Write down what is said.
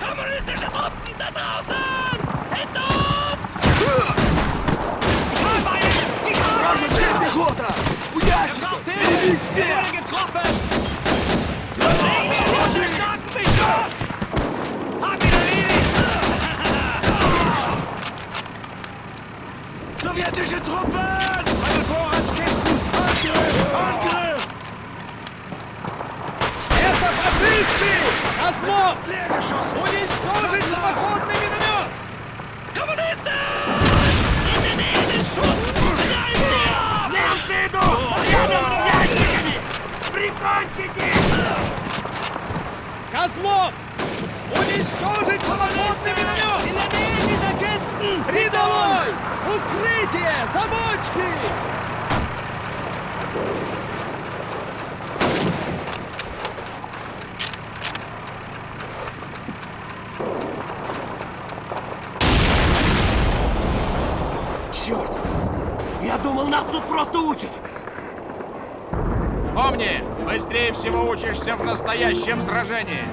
Kommunistische Truppen da draußen! Hinter uns! Вражеская пехота! У ящиков! Перебить всех! getroffen! Zerlegen starken Beschuss! Hab ihn erledigt! Sowjetische Truppen! Это фашисты! Козлов! Уничтожить самоходный миномет! Des Schutzes! Knallt sie ab! Немцы идут! Рядом с ящиками! Прикончите! Козлов! Уничтожить самоходный миномет! Рядовой! Укрытие! Замочки! Черт! Я думал, нас тут просто учат! Помни, быстрее всего учишься в настоящем сражении.